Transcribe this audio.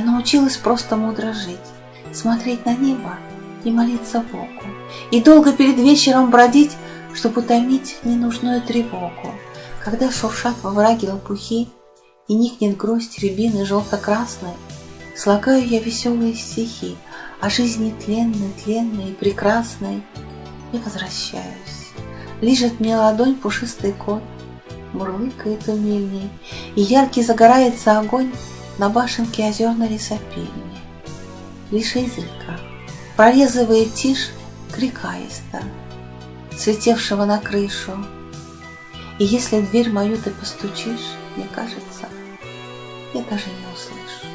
научилась просто мудро жить, смотреть на небо и молиться Богу, и долго перед вечером бродить, чтобы утомить ненужную тревогу, когда шуршат во враге лопухи и никнет грусть рябины желто-красной, слагаю я веселые стихи о жизни тленной, тленной и прекрасной, и возвращаюсь. Лижет мне ладонь пушистый кот, мурлыкает умильней, и яркий загорается огонь на башенке озерной лесопильни. Лишь изредка прорезывает тишь крика иста, слетевшего на крышу. И если в дверь мою ты постучишь, мне кажется, я даже не услышу.